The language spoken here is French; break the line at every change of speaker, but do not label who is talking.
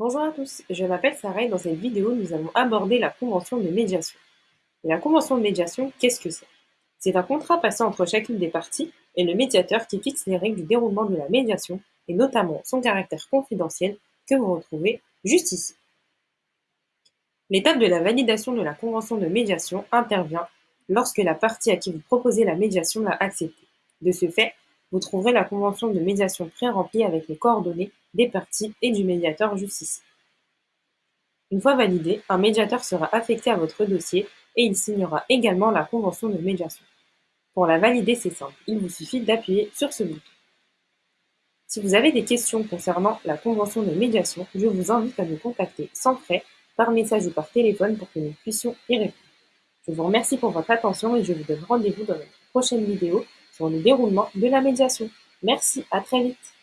Bonjour à tous, je m'appelle Sarah et dans cette vidéo, nous allons aborder la convention de médiation. Et la convention de médiation, qu'est-ce que c'est? C'est un contrat passé entre chacune des parties et le médiateur qui fixe les règles du déroulement de la médiation et notamment son caractère confidentiel que vous retrouvez juste ici. L'étape de la validation de la convention de médiation intervient lorsque la partie à qui vous proposez la médiation l'a acceptée. De ce fait, vous trouverez la convention de médiation pré-remplie avec les coordonnées des parties et du médiateur juste ici. Une fois validée, un médiateur sera affecté à votre dossier et il signera également la convention de médiation. Pour la valider, c'est simple, il vous suffit d'appuyer sur ce bouton. Si vous avez des questions concernant la convention de médiation, je vous invite à nous contacter sans frais par message ou par téléphone pour que nous puissions y répondre. Je vous remercie pour votre attention et je vous donne rendez-vous dans notre prochaine vidéo sur le déroulement de la médiation. Merci, à très vite